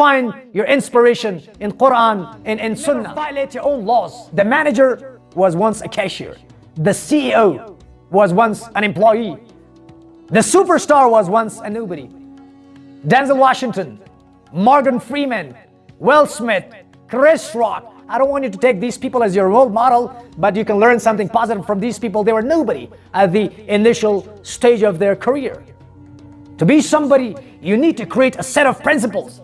find your inspiration in Quran and in Sunnah. Violate your own laws. The manager was once a cashier. The CEO was once an employee. The superstar was once a nobody. Denzel Washington, Morgan Freeman, Will Smith, Chris Rock. I don't want you to take these people as your role model, but you can learn something positive from these people. They were nobody at the initial stage of their career. To be somebody, you need to create a set of principles.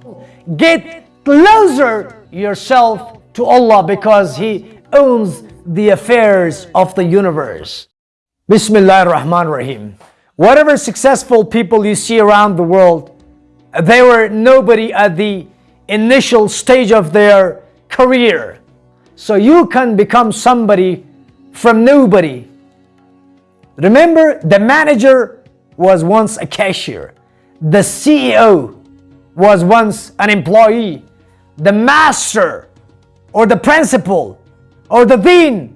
Get closer yourself to Allah because He owns the affairs of the universe. Bismillah ar-Rahman rahim Whatever successful people you see around the world, they were nobody at the initial stage of their career. So you can become somebody from nobody. Remember, the manager was once a cashier. The CEO was once an employee. The master or the principal or the dean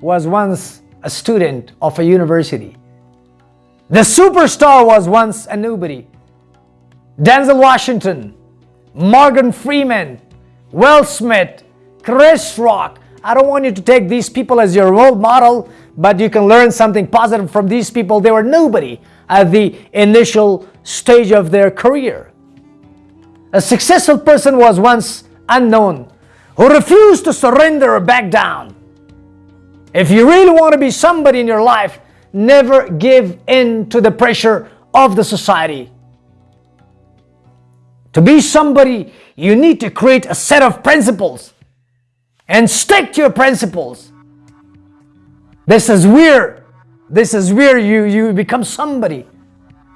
was once a student of a university. The superstar was once a nobody. Denzel Washington, Morgan Freeman, Will Smith, Chris Rock. I don't want you to take these people as your role model, but you can learn something positive from these people. They were nobody at the initial stage of their career. A successful person was once unknown, who refused to surrender or back down. If you really want to be somebody in your life, never give in to the pressure of the society. To be somebody, you need to create a set of principles and stick to your principles. This is where, this is where you, you become somebody.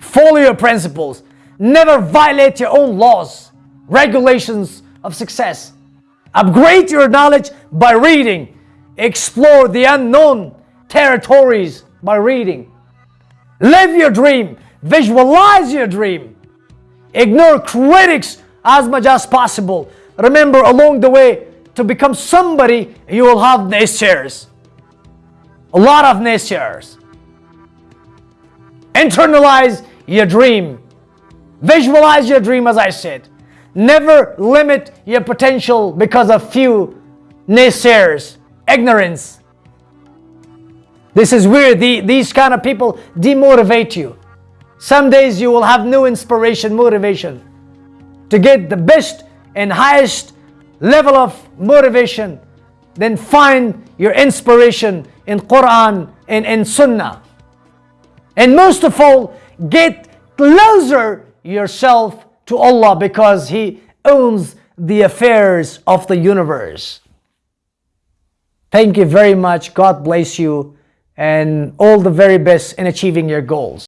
Follow your principles. Never violate your own laws, regulations of success. Upgrade your knowledge by reading. Explore the unknown territories by reading. Live your dream. Visualize your dream. Ignore critics as much as possible. Remember along the way, to become somebody, you will have naysayers. A lot of naysayers. Internalize your dream. Visualize your dream as I said. Never limit your potential because of few naysayers, ignorance. This is where the, these kind of people demotivate you. Some days you will have no inspiration, motivation. To get the best and highest level of motivation, then find your inspiration in Quran and in Sunnah. And most of all, get closer yourself to Allah because He owns the affairs of the universe. Thank you very much. God bless you and all the very best in achieving your goals.